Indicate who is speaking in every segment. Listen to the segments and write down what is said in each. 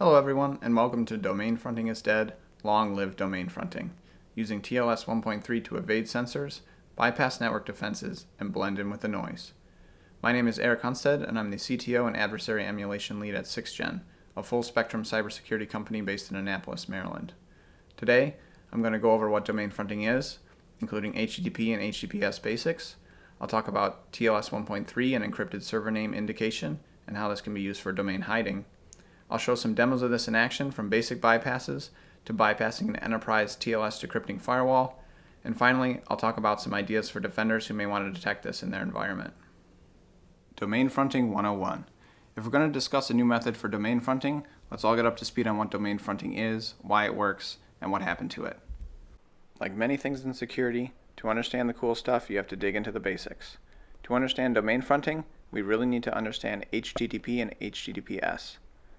Speaker 1: Hello everyone, and welcome to Domain Fronting is Dead, Long Live Domain Fronting, using TLS 1.3 to evade sensors, bypass network defenses, and blend in with the noise. My name is Eric Hunstead, and I'm the CTO and adversary emulation lead at 6gen, a full-spectrum cybersecurity company based in Annapolis, Maryland. Today, I'm going to go over what domain fronting is, including HTTP and HTTPS basics. I'll talk about TLS 1.3 and encrypted server name indication, and how this can be used for domain hiding. I'll show some demos of this in action from basic bypasses to bypassing an enterprise TLS decrypting firewall. And finally, I'll talk about some ideas for defenders who may want to detect this in their environment. Domain Fronting 101. If we're going to discuss a new method for domain fronting, let's all get up to speed on what domain fronting is, why it works, and what happened to it. Like many things in security, to understand the cool stuff, you have to dig into the basics. To understand domain fronting, we really need to understand HTTP and HTTPS.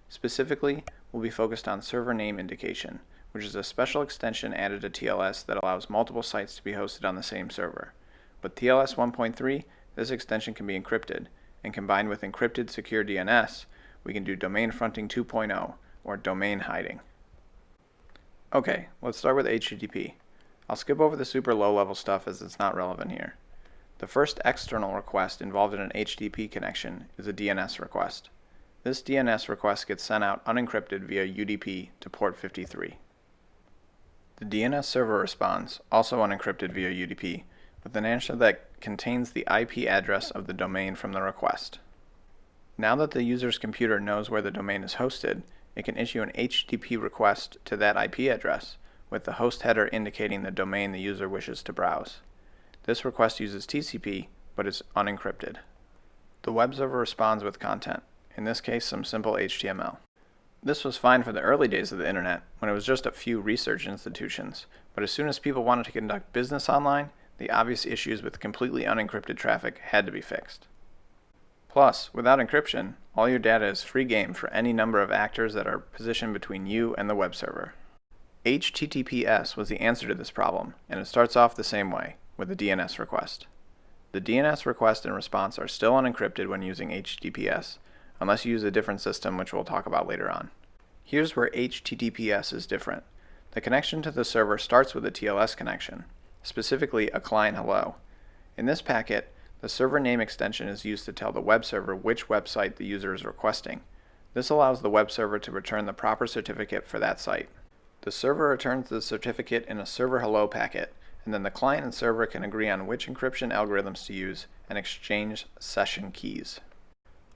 Speaker 1: Specifically, we'll be focused on server name indication, which is a special extension added to TLS that allows multiple sites to be hosted on the same server. With TLS 1.3, this extension can be encrypted, and combined with encrypted secure DNS, we can do domain fronting 2.0, or domain hiding. Okay, let's start with HTTP. I'll skip over the super low level stuff as it's not relevant here. The first external request involved in an HTTP connection is a DNS request. This DNS request gets sent out unencrypted via UDP to port 53. The DNS server responds, also unencrypted via UDP, with an answer that contains the IP address of the domain from the request. Now that the user's computer knows where the domain is hosted, it can issue an HTTP request to that IP address, with the host header indicating the domain the user wishes to browse. This request uses TCP, but is unencrypted. The web server responds with content, in this case some simple HTML. This was fine for the early days of the internet, when it was just a few research institutions, but as soon as people wanted to conduct business online, the obvious issues with completely unencrypted traffic had to be fixed. Plus, without encryption, all your data is free game for any number of actors that are positioned between you and the web server. HTTPS was the answer to this problem, and it starts off the same way, with a DNS request. The DNS request and response are still unencrypted when using HTTPS, unless you use a different system which we'll talk about later on. Here's where HTTPS is different. The connection to the server starts with a TLS connection, specifically a client hello. In this packet, the server name extension is used to tell the web server which website the user is requesting. This allows the web server to return the proper certificate for that site. The server returns the certificate in a server hello packet, and then the client and server can agree on which encryption algorithms to use and exchange session keys.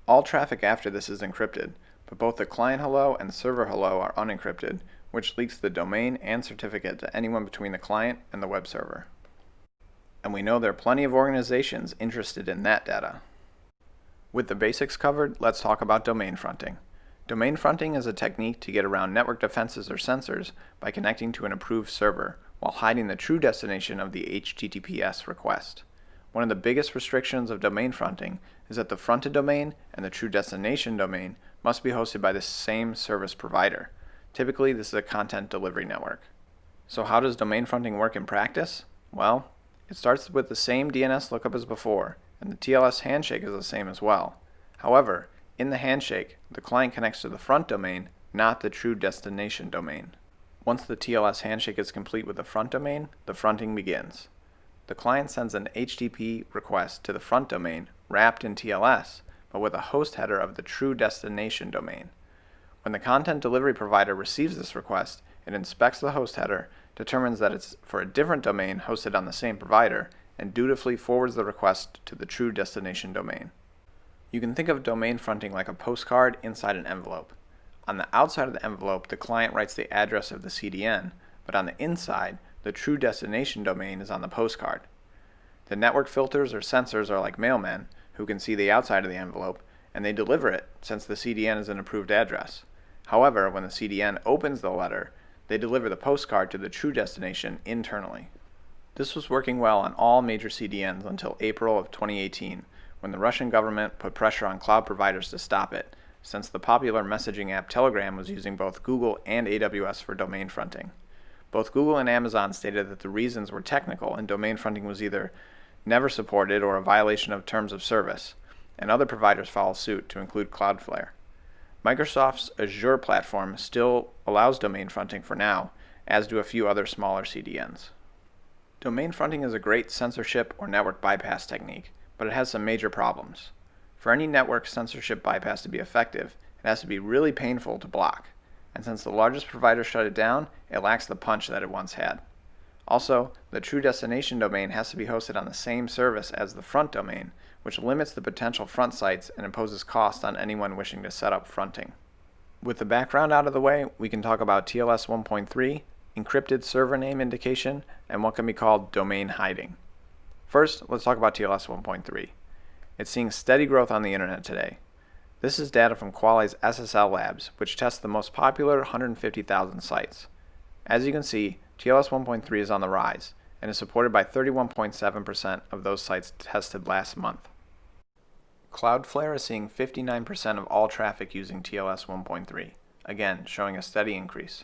Speaker 1: All traffic after this is encrypted, but both the client hello and server hello are unencrypted, which leaks the domain and certificate to anyone between the client and the web server. And we know there are plenty of organizations interested in that data. With the basics covered, let's talk about domain fronting. Domain fronting is a technique to get around network defenses or sensors by connecting to an approved server, while hiding the true destination of the HTTPS request. One of the biggest restrictions of domain fronting is that the fronted domain and the true destination domain must be hosted by the same service provider. Typically, this is a content delivery network. So how does domain fronting work in practice? Well, it starts with the same DNS lookup as before, and the TLS handshake is the same as well. However, in the handshake, the client connects to the front domain, not the true destination domain. Once the TLS handshake is complete with the front domain, the fronting begins the client sends an HTTP request to the front domain wrapped in TLS, but with a host header of the true destination domain. When the content delivery provider receives this request, it inspects the host header, determines that it's for a different domain hosted on the same provider, and dutifully forwards the request to the true destination domain. You can think of domain fronting like a postcard inside an envelope. On the outside of the envelope, the client writes the address of the CDN, but on the inside, the true destination domain is on the postcard. The network filters or sensors are like mailmen who can see the outside of the envelope, and they deliver it since the CDN is an approved address. However, when the CDN opens the letter, they deliver the postcard to the true destination internally. This was working well on all major CDNs until April of 2018, when the Russian government put pressure on cloud providers to stop it, since the popular messaging app Telegram was using both Google and AWS for domain fronting. Both Google and Amazon stated that the reasons were technical and domain fronting was either never supported or a violation of terms of service, and other providers follow suit to include Cloudflare. Microsoft's Azure platform still allows domain fronting for now, as do a few other smaller CDNs. Domain fronting is a great censorship or network bypass technique, but it has some major problems. For any network censorship bypass to be effective, it has to be really painful to block, and since the largest provider shut it down, it lacks the punch that it once had. Also, the true destination domain has to be hosted on the same service as the front domain, which limits the potential front sites and imposes cost on anyone wishing to set up fronting. With the background out of the way, we can talk about TLS 1.3, encrypted server name indication, and what can be called domain hiding. First, let's talk about TLS 1.3. It's seeing steady growth on the internet today. This is data from Qualys SSL Labs, which tests the most popular 150,000 sites. As you can see, TLS 1.3 is on the rise and is supported by 31.7% of those sites tested last month. Cloudflare is seeing 59% of all traffic using TLS 1.3, again showing a steady increase.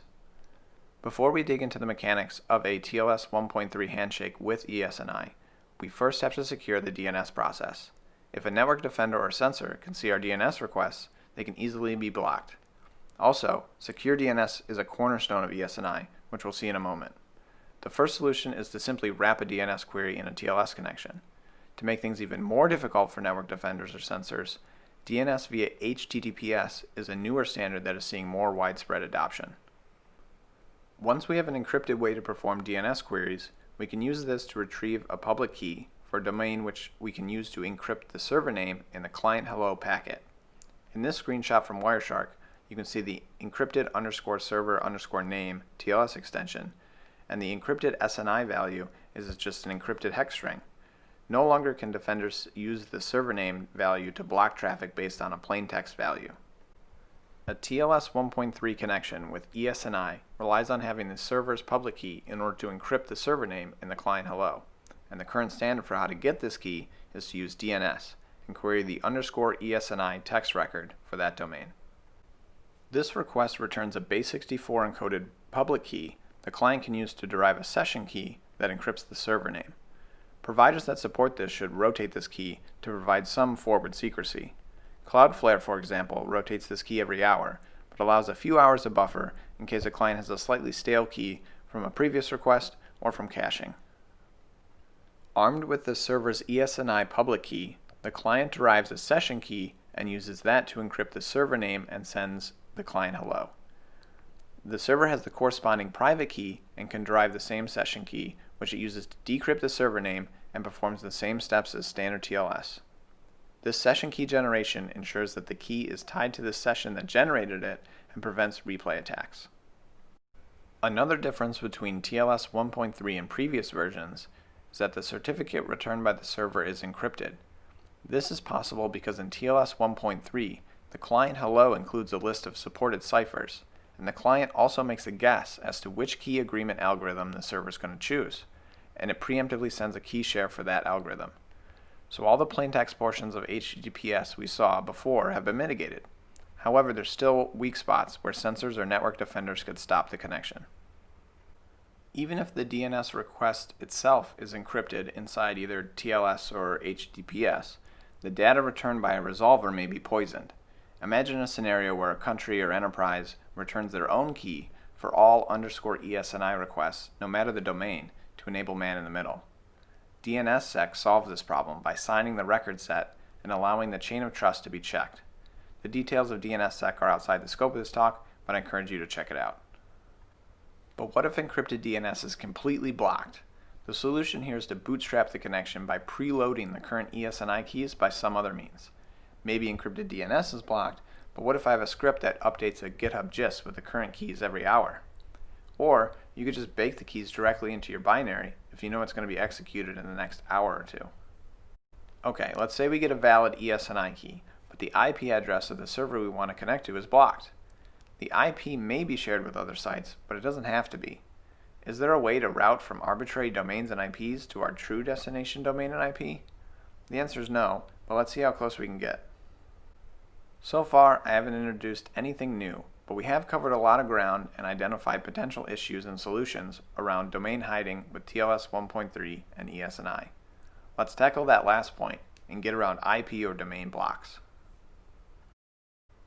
Speaker 1: Before we dig into the mechanics of a TLS 1.3 handshake with ESNI, we first have to secure the DNS process. If a network defender or sensor can see our DNS requests, they can easily be blocked. Also, secure DNS is a cornerstone of ESNI, which we'll see in a moment. The first solution is to simply wrap a DNS query in a TLS connection. To make things even more difficult for network defenders or sensors, DNS via HTTPS is a newer standard that is seeing more widespread adoption. Once we have an encrypted way to perform DNS queries, we can use this to retrieve a public key for a domain which we can use to encrypt the server name in the client hello packet. In this screenshot from Wireshark, you can see the encrypted underscore server underscore name TLS extension, and the encrypted SNI value is just an encrypted hex string. No longer can defenders use the server name value to block traffic based on a plain text value. A TLS 1.3 connection with ESNI relies on having the server's public key in order to encrypt the server name in the client hello, and the current standard for how to get this key is to use DNS and query the underscore ESNI text record for that domain. This request returns a base64 encoded public key the client can use to derive a session key that encrypts the server name. Providers that support this should rotate this key to provide some forward secrecy. Cloudflare, for example, rotates this key every hour, but allows a few hours of buffer in case a client has a slightly stale key from a previous request or from caching. Armed with the server's ESNI public key, the client derives a session key and uses that to encrypt the server name and sends the client hello. The server has the corresponding private key and can derive the same session key, which it uses to decrypt the server name and performs the same steps as standard TLS. This session key generation ensures that the key is tied to the session that generated it and prevents replay attacks. Another difference between TLS 1.3 and previous versions is that the certificate returned by the server is encrypted. This is possible because in TLS 1.3, the client hello includes a list of supported ciphers, and the client also makes a guess as to which key agreement algorithm the server is going to choose, and it preemptively sends a key share for that algorithm. So all the plaintext portions of HTTPS we saw before have been mitigated. However, there's still weak spots where sensors or network defenders could stop the connection. Even if the DNS request itself is encrypted inside either TLS or HTTPS, the data returned by a resolver may be poisoned. Imagine a scenario where a country or enterprise returns their own key for all underscore ESNI requests, no matter the domain, to enable man in the middle. DNSSEC solves this problem by signing the record set and allowing the chain of trust to be checked. The details of DNSSEC are outside the scope of this talk, but I encourage you to check it out. But what if encrypted DNS is completely blocked? The solution here is to bootstrap the connection by preloading the current ESNI keys by some other means. Maybe encrypted DNS is blocked, but what if I have a script that updates a GitHub gist with the current keys every hour? Or you could just bake the keys directly into your binary if you know it's going to be executed in the next hour or two. Okay, let's say we get a valid ESNI key, but the IP address of the server we want to connect to is blocked. The IP may be shared with other sites, but it doesn't have to be. Is there a way to route from arbitrary domains and IPs to our true destination domain and IP? The answer is no, but let's see how close we can get. So far, I haven't introduced anything new, but we have covered a lot of ground and identified potential issues and solutions around domain hiding with TLS 1.3 and ESNI. Let's tackle that last point and get around IP or domain blocks.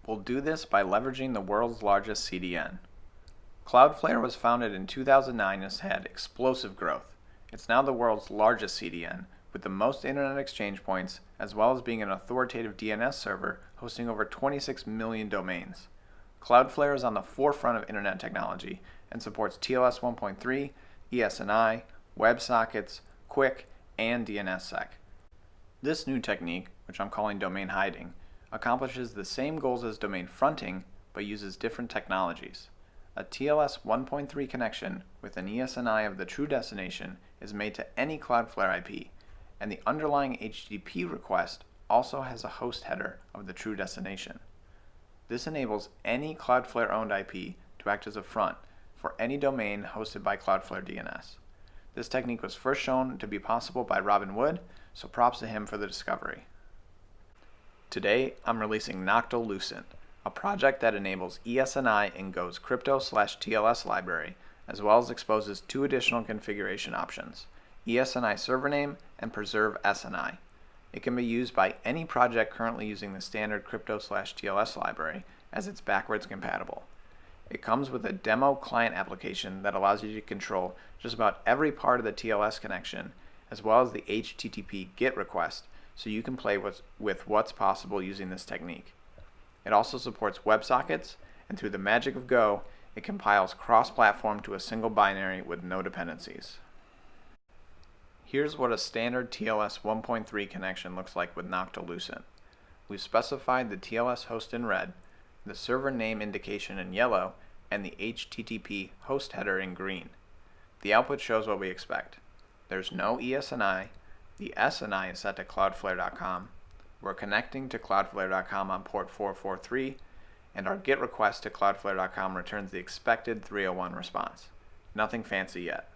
Speaker 1: We'll do this by leveraging the world's largest CDN. Cloudflare was founded in 2009 and has had explosive growth. It's now the world's largest CDN, with the most internet exchange points, as well as being an authoritative DNS server hosting over 26 million domains. Cloudflare is on the forefront of internet technology and supports TLS 1.3, ESNI, WebSockets, QUIC, and DNSSEC. This new technique, which I'm calling domain hiding, accomplishes the same goals as domain fronting, but uses different technologies. A TLS 1.3 connection with an ESNI of the true destination is made to any Cloudflare IP, and the underlying HTTP request also has a host header of the true destination. This enables any Cloudflare-owned IP to act as a front for any domain hosted by Cloudflare DNS. This technique was first shown to be possible by Robin Wood, so props to him for the discovery. Today, I'm releasing Noctilucent, a project that enables ESNI in Go's crypto slash TLS library, as well as exposes two additional configuration options, ESNI server name and preserve SNI. It can be used by any project currently using the standard crypto slash TLS library, as it's backwards compatible. It comes with a demo client application that allows you to control just about every part of the TLS connection, as well as the HTTP GET request, so you can play with, with what's possible using this technique. It also supports WebSockets, and through the magic of Go, it compiles cross-platform to a single binary with no dependencies. Here's what a standard TLS 1.3 connection looks like with Noctilucent. We've specified the TLS host in red, the server name indication in yellow, and the HTTP host header in green. The output shows what we expect. There's no ESNI, the SNI is set to cloudflare.com, we're connecting to cloudflare.com on port 443, and our GET request to cloudflare.com returns the expected 301 response. Nothing fancy yet.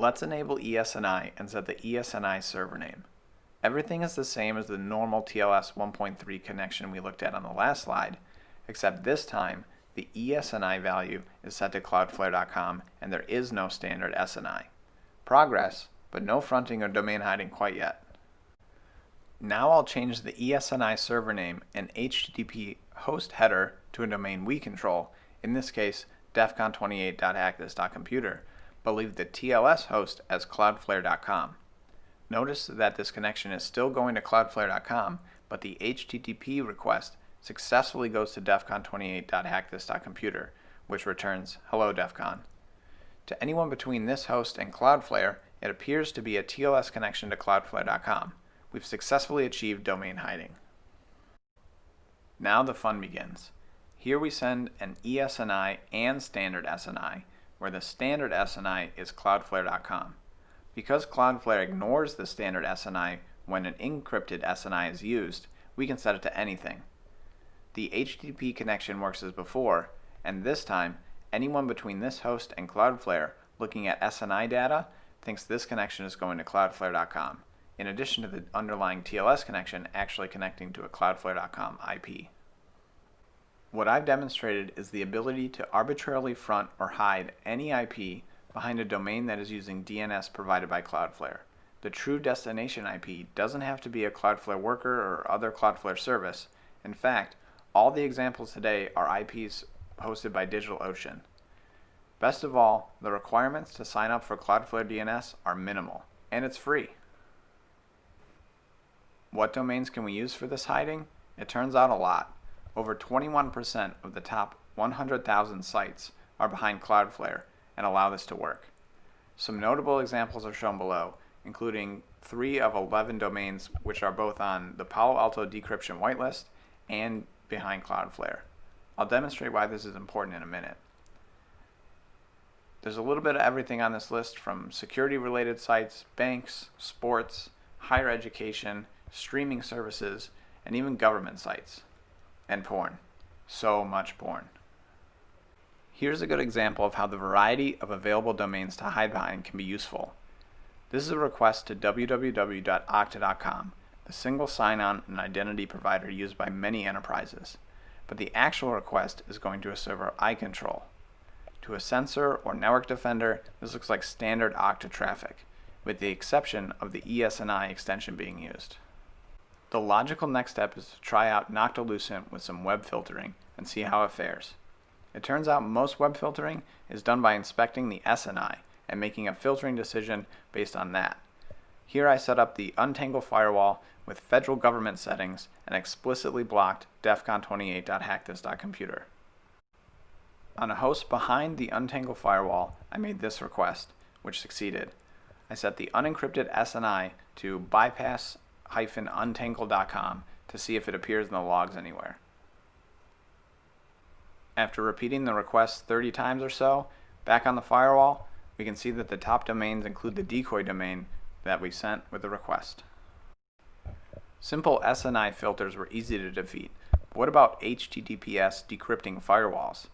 Speaker 1: Let's enable ESNI and set the ESNI server name. Everything is the same as the normal TLS 1.3 connection we looked at on the last slide, except this time the ESNI value is set to cloudflare.com and there is no standard SNI. Progress, but no fronting or domain hiding quite yet. Now I'll change the ESNI server name and HTTP host header to a domain we control, in this case defcon28.hackthis.computer, but leave the TLS host as cloudflare.com. Notice that this connection is still going to cloudflare.com, but the HTTP request successfully goes to defcon28.hackthis.computer, which returns hello defcon. To anyone between this host and Cloudflare, it appears to be a TLS connection to cloudflare.com. We've successfully achieved domain hiding. Now the fun begins. Here we send an ESNI and standard SNI, where the standard SNI is cloudflare.com. Because Cloudflare ignores the standard SNI when an encrypted SNI is used, we can set it to anything. The HTTP connection works as before, and this time, anyone between this host and Cloudflare looking at SNI data thinks this connection is going to cloudflare.com, in addition to the underlying TLS connection actually connecting to a cloudflare.com IP. What I've demonstrated is the ability to arbitrarily front or hide any IP behind a domain that is using DNS provided by Cloudflare. The true destination IP doesn't have to be a Cloudflare worker or other Cloudflare service. In fact, all the examples today are IPs hosted by DigitalOcean. Best of all, the requirements to sign up for Cloudflare DNS are minimal, and it's free. What domains can we use for this hiding? It turns out a lot. Over 21% of the top 100,000 sites are behind Cloudflare, and allow this to work. Some notable examples are shown below, including 3 of 11 domains which are both on the Palo Alto decryption whitelist and behind Cloudflare. I'll demonstrate why this is important in a minute. There's a little bit of everything on this list from security related sites, banks, sports, higher education, streaming services, and even government sites. And porn. So much porn. Here's a good example of how the variety of available domains to hide behind can be useful. This is a request to www.okta.com, the single sign-on and identity provider used by many enterprises. But the actual request is going to a server I control. To a sensor or network defender, this looks like standard Okta traffic, with the exception of the ESNI extension being used. The logical next step is to try out Noctilucent with some web filtering and see how it fares. It turns out most web filtering is done by inspecting the SNI and making a filtering decision based on that. Here I set up the Untangle firewall with federal government settings and explicitly blocked defcon28.hackthis.computer. On a host behind the Untangle firewall, I made this request, which succeeded. I set the unencrypted SNI to bypass-untangle.com to see if it appears in the logs anywhere. After repeating the request 30 times or so, back on the firewall, we can see that the top domains include the decoy domain that we sent with the request. Simple SNI filters were easy to defeat. What about HTTPS decrypting firewalls?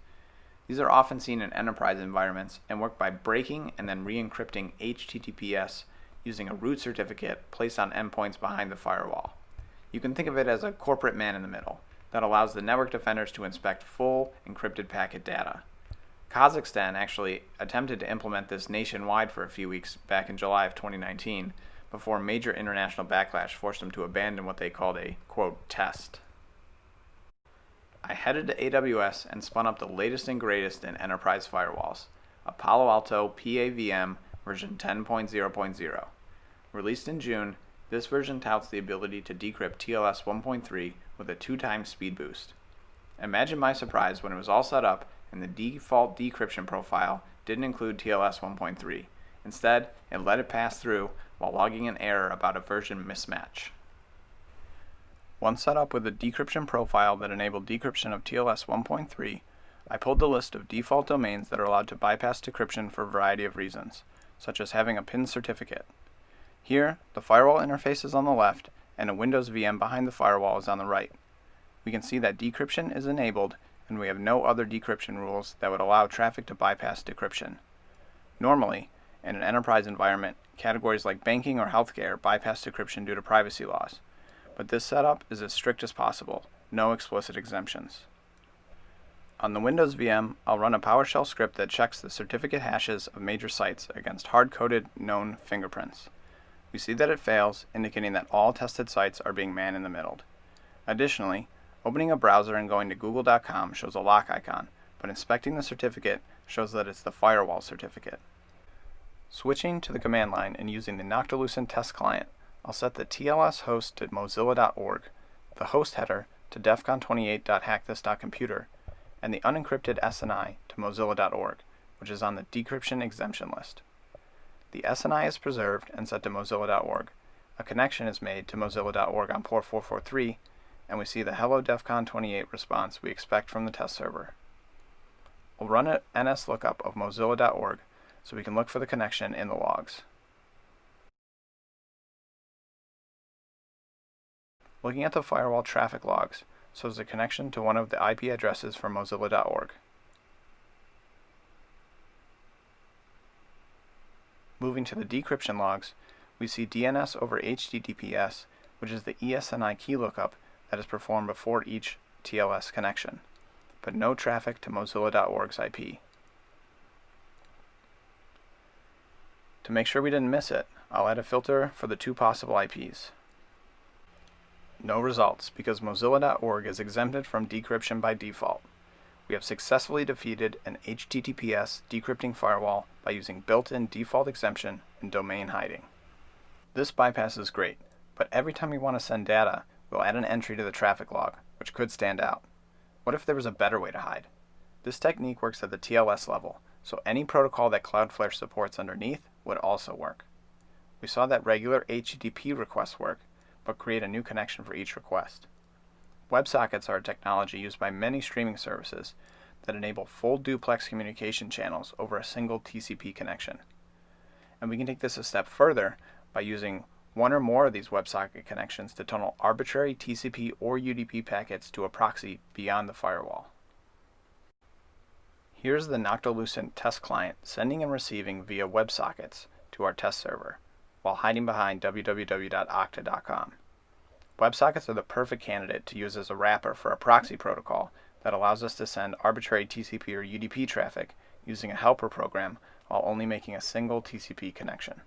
Speaker 1: These are often seen in enterprise environments and work by breaking and then re-encrypting HTTPS using a root certificate placed on endpoints behind the firewall. You can think of it as a corporate man in the middle that allows the network defenders to inspect full encrypted packet data. Kazakhstan actually attempted to implement this nationwide for a few weeks back in July of 2019 before major international backlash forced them to abandon what they called a, quote, test. I headed to AWS and spun up the latest and greatest in enterprise firewalls, a Palo Alto PAVM version 10.0.0. Released in June, this version touts the ability to decrypt TLS 1.3 with a two times speed boost. Imagine my surprise when it was all set up and the default decryption profile didn't include TLS 1.3. Instead, it let it pass through while logging an error about a version mismatch. Once set up with a decryption profile that enabled decryption of TLS 1.3, I pulled the list of default domains that are allowed to bypass decryption for a variety of reasons, such as having a PIN certificate. Here, the firewall interface is on the left and a Windows VM behind the firewall is on the right. We can see that decryption is enabled and we have no other decryption rules that would allow traffic to bypass decryption. Normally, in an enterprise environment, categories like banking or healthcare bypass decryption due to privacy laws, but this setup is as strict as possible, no explicit exemptions. On the Windows VM, I'll run a PowerShell script that checks the certificate hashes of major sites against hard-coded known fingerprints. We see that it fails, indicating that all tested sites are being man-in-the-middled. Additionally, opening a browser and going to google.com shows a lock icon, but inspecting the certificate shows that it's the firewall certificate. Switching to the command line and using the Noctilucent test client, I'll set the TLS host to mozilla.org, the host header to defcon28.hackthis.computer, and the unencrypted SNI to mozilla.org, which is on the decryption exemption list. The SNI is preserved and set to mozilla.org. A connection is made to mozilla.org on port 443, and we see the hello defcon 28 response we expect from the test server. We'll run an ns lookup of mozilla.org so we can look for the connection in the logs. Looking at the firewall traffic logs shows a connection to one of the IP addresses from mozilla.org. Moving to the decryption logs, we see DNS over HTTPS, which is the ESNI key lookup that is performed before each TLS connection, but no traffic to mozilla.org's IP. To make sure we didn't miss it, I'll add a filter for the two possible IPs. No results because Mozilla.org is exempted from decryption by default. We have successfully defeated an HTTPS decrypting firewall by using built-in default exemption and domain hiding. This bypass is great, but every time we want to send data, we'll add an entry to the traffic log, which could stand out. What if there was a better way to hide? This technique works at the TLS level, so any protocol that Cloudflare supports underneath would also work. We saw that regular HTTP requests work, but create a new connection for each request. WebSockets are a technology used by many streaming services that enable full duplex communication channels over a single TCP connection. And we can take this a step further by using one or more of these WebSocket connections to tunnel arbitrary TCP or UDP packets to a proxy beyond the firewall. Here's the Noctilucent test client sending and receiving via WebSockets to our test server, while hiding behind www.okta.com. WebSockets are the perfect candidate to use as a wrapper for a proxy protocol that allows us to send arbitrary TCP or UDP traffic using a helper program while only making a single TCP connection.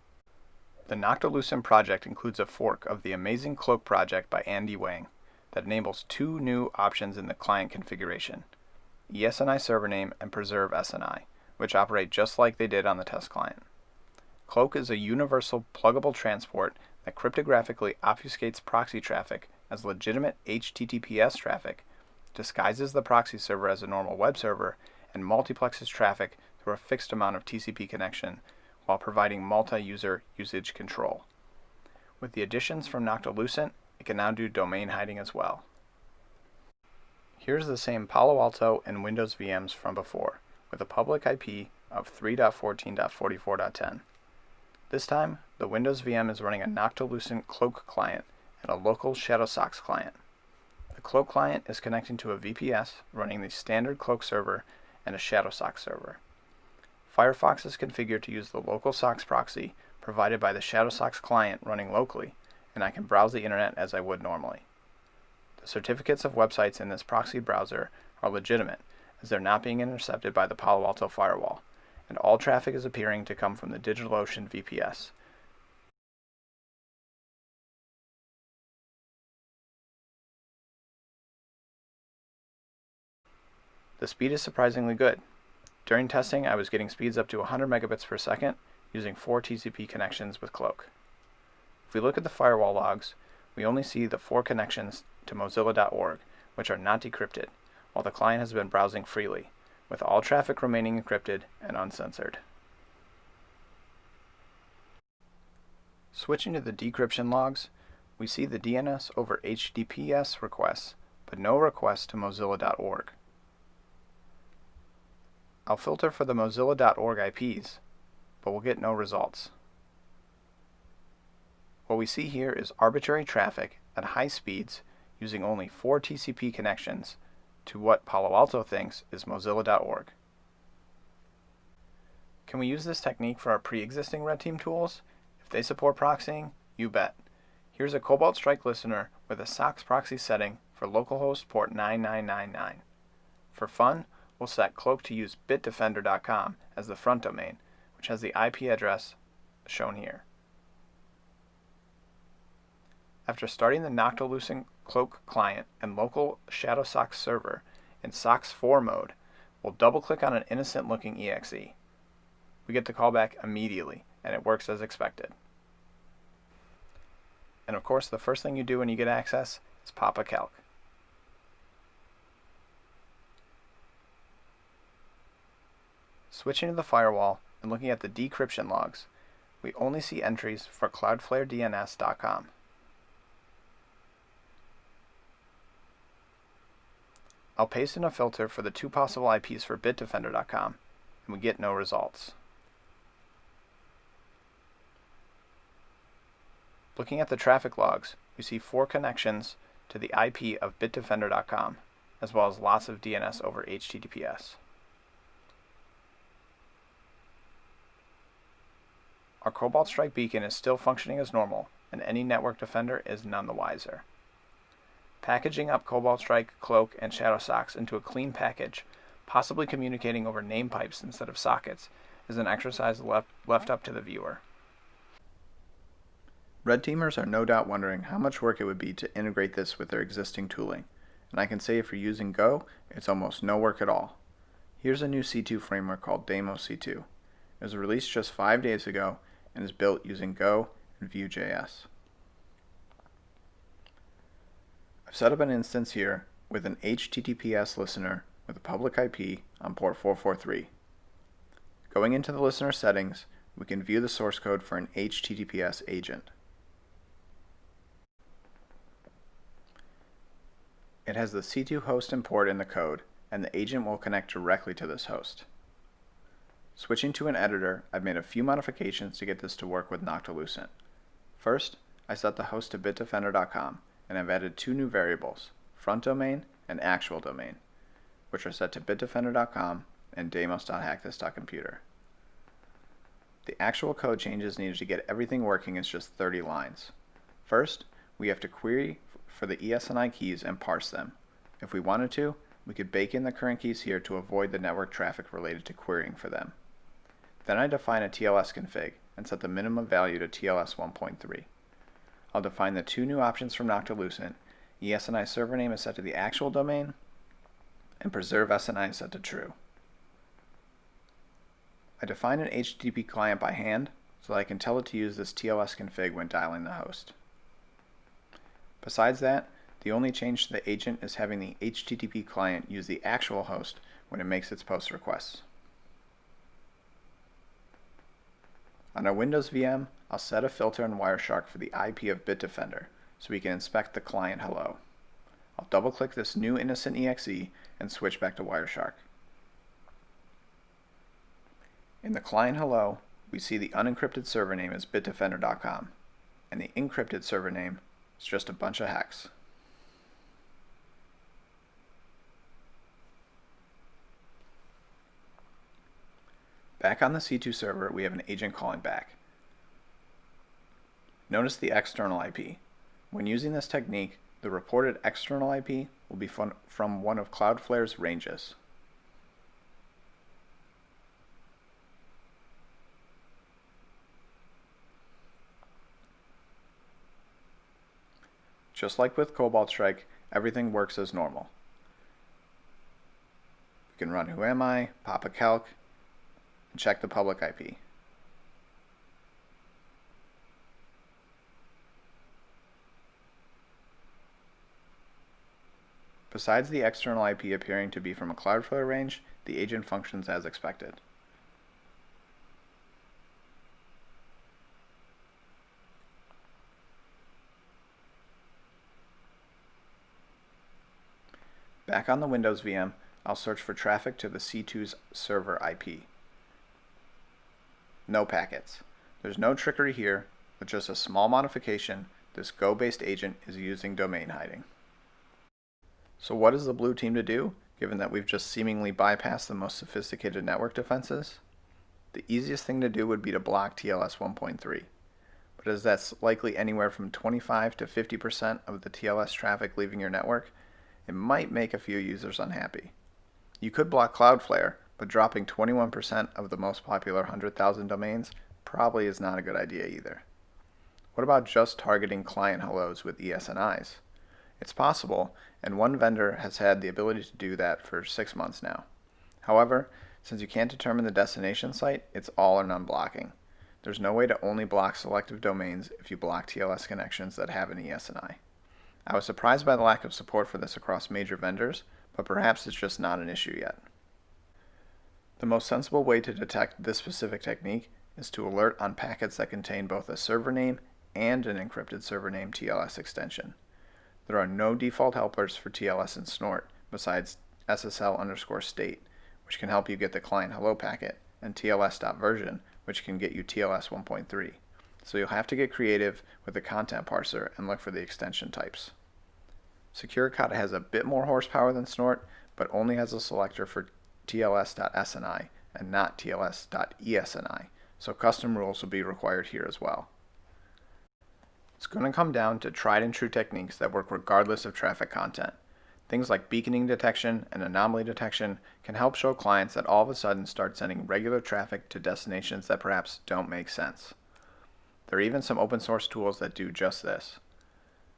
Speaker 1: The Noctilucent project includes a fork of the Amazing Cloak project by Andy Wang that enables two new options in the client configuration, ESNI server name and preserve SNI, which operate just like they did on the test client. Cloak is a universal pluggable transport that cryptographically obfuscates proxy traffic as legitimate HTTPS traffic, disguises the proxy server as a normal web server, and multiplexes traffic through a fixed amount of TCP connection while providing multi-user usage control. With the additions from Noctilucent, it can now do domain hiding as well. Here's the same Palo Alto and Windows VMs from before, with a public IP of 3.14.44.10. This time, the Windows VM is running a Noctilucent Cloak client and a local ShadowSox client. The Cloak client is connecting to a VPS running the standard Cloak server and a ShadowSox server. Firefox is configured to use the local SOX proxy provided by the ShadowSox client running locally, and I can browse the internet as I would normally. The certificates of websites in this proxy browser are legitimate, as they're not being intercepted by the Palo Alto firewall, and all traffic is appearing to come from the DigitalOcean VPS. The speed is surprisingly good. During testing, I was getting speeds up to 100 megabits per second using four TCP connections with Cloak. If we look at the firewall logs, we only see the four connections to mozilla.org, which are not decrypted, while the client has been browsing freely, with all traffic remaining encrypted and uncensored. Switching to the decryption logs, we see the DNS over HTTPS requests, but no requests to mozilla.org. I'll filter for the mozilla.org IPs, but we'll get no results. What we see here is arbitrary traffic at high speeds using only four TCP connections to what Palo Alto thinks is mozilla.org. Can we use this technique for our pre-existing red team tools? If they support proxying, you bet. Here's a Cobalt Strike listener with a SOX proxy setting for localhost port 9999. For fun, we'll set cloak to use bitdefender.com as the front domain, which has the IP address shown here. After starting the Noctilucent Cloak client and local ShadowSox server in SOX 4 mode, we'll double-click on an innocent-looking exe. We get the callback immediately, and it works as expected. And of course, the first thing you do when you get access is pop a calc. Switching to the firewall and looking at the decryption logs, we only see entries for cloudflaredns.com. I'll paste in a filter for the two possible IPs for bitdefender.com, and we get no results. Looking at the traffic logs, we see four connections to the IP of bitdefender.com, as well as lots of DNS over HTTPS. Our Cobalt Strike beacon is still functioning as normal, and any network defender is none the wiser. Packaging up Cobalt Strike, Cloak, and ShadowSox into a clean package, possibly communicating over name pipes instead of sockets, is an exercise left, left up to the viewer. Red teamers are no doubt wondering how much work it would be to integrate this with their existing tooling, and I can say if you're using Go, it's almost no work at all. Here's a new C2 framework called Deimos C2. It was released just five days ago and is built using Go and Vue.js. I've set up an instance here with an HTTPS listener with a public IP on port 443. Going into the listener settings, we can view the source code for an HTTPS agent. It has the C2 host and port in the code, and the agent will connect directly to this host. Switching to an editor, I've made a few modifications to get this to work with Noctilucent. First, I set the host to bitdefender.com, and I've added two new variables, front domain and actual domain, which are set to bitdefender.com and deimos.hackthis.computer. The actual code changes needed to get everything working is just 30 lines. First, we have to query for the ESNI keys and parse them. If we wanted to, we could bake in the current keys here to avoid the network traffic related to querying for them. Then I define a TLS config and set the minimum value to TLS 1.3. I'll define the two new options from Noctilucent. ESNI server name is set to the actual domain, and preserve SNI is set to true. I define an HTTP client by hand so that I can tell it to use this TLS config when dialing the host. Besides that, the only change to the agent is having the HTTP client use the actual host when it makes its post requests. On our Windows VM, I'll set a filter in Wireshark for the IP of Bitdefender so we can inspect the client hello. I'll double click this new innocent exe and switch back to Wireshark. In the client hello, we see the unencrypted server name is bitdefender.com and the encrypted server name is just a bunch of hex. Back on the C2 server, we have an agent calling back. Notice the external IP. When using this technique, the reported external IP will be from one of Cloudflare's ranges. Just like with Cobalt Strike, everything works as normal. We can run whoami, pop a calc, and check the public IP. Besides the external IP appearing to be from a Cloudflare range, the agent functions as expected. Back on the Windows VM, I'll search for traffic to the C2's server IP. No packets. There's no trickery here, with just a small modification, this Go-based agent is using domain hiding. So what is the blue team to do, given that we've just seemingly bypassed the most sophisticated network defenses? The easiest thing to do would be to block TLS 1.3. But as that's likely anywhere from 25 to 50% of the TLS traffic leaving your network, it might make a few users unhappy. You could block Cloudflare, but dropping 21% of the most popular 100,000 domains probably is not a good idea either. What about just targeting client hellos with ESNIs? It's possible, and one vendor has had the ability to do that for six months now. However, since you can't determine the destination site, it's all or none blocking. There's no way to only block selective domains if you block TLS connections that have an ESNI. I was surprised by the lack of support for this across major vendors, but perhaps it's just not an issue yet. The most sensible way to detect this specific technique is to alert on packets that contain both a server name and an encrypted server name TLS extension. There are no default helpers for TLS and Snort besides SSL underscore state, which can help you get the client hello packet, and TLS.version, which can get you TLS 1.3. So you'll have to get creative with the content parser and look for the extension types. SecureCAUDA has a bit more horsepower than Snort, but only has a selector for TLS.SNI and not TLS.ESNI, so custom rules will be required here as well. It's going to come down to tried and true techniques that work regardless of traffic content. Things like beaconing detection and anomaly detection can help show clients that all of a sudden start sending regular traffic to destinations that perhaps don't make sense. There are even some open source tools that do just this.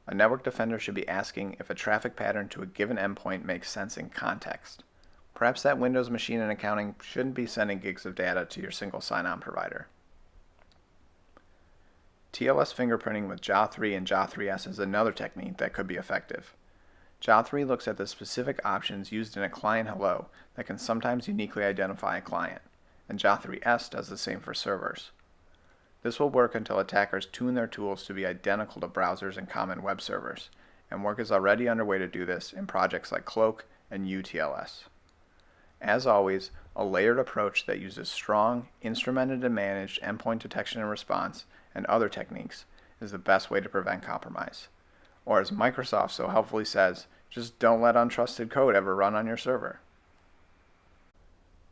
Speaker 1: A network defender should be asking if a traffic pattern to a given endpoint makes sense in context. Perhaps that Windows machine in accounting shouldn't be sending gigs of data to your single sign-on provider. TLS fingerprinting with JA3 and JA3S is another technique that could be effective. JA3 looks at the specific options used in a client hello that can sometimes uniquely identify a client, and JA3S does the same for servers. This will work until attackers tune their tools to be identical to browsers and common web servers, and work is already underway to do this in projects like Cloak and UTLS. As always, a layered approach that uses strong, instrumented and managed endpoint detection and response and other techniques is the best way to prevent compromise. Or as Microsoft so helpfully says, just don't let untrusted code ever run on your server.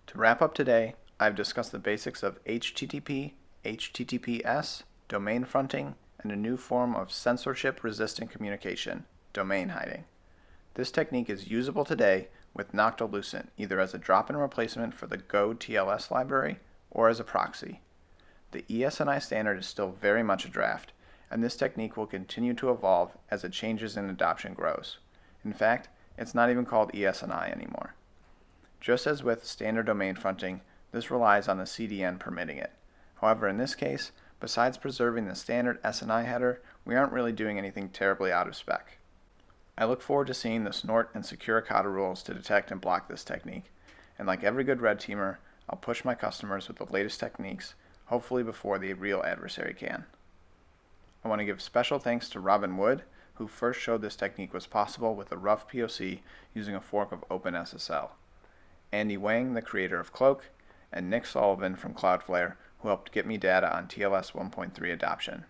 Speaker 1: To wrap up today, I've discussed the basics of HTTP HTTPS, domain fronting, and a new form of censorship-resistant communication, domain hiding. This technique is usable today with Noctilucent either as a drop-in replacement for the Go TLS library or as a proxy. The ESNI standard is still very much a draft, and this technique will continue to evolve as it changes and adoption grows. In fact, it's not even called ESNI anymore. Just as with standard domain fronting, this relies on the CDN permitting it. However, in this case, besides preserving the standard SNI header, we aren't really doing anything terribly out of spec. I look forward to seeing the snort and secure rules to detect and block this technique, and like every good red teamer, I'll push my customers with the latest techniques, hopefully before the real adversary can. I want to give special thanks to Robin Wood, who first showed this technique was possible with a rough POC using a fork of OpenSSL. Andy Wang, the creator of Cloak, and Nick Sullivan from Cloudflare, who helped get me data on TLS 1.3 adoption.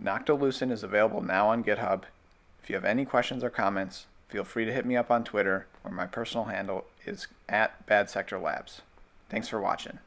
Speaker 1: Noctilucent is available now on GitHub. If you have any questions or comments, feel free to hit me up on Twitter, where my personal handle is at Bad Sector Labs. Thanks for watching.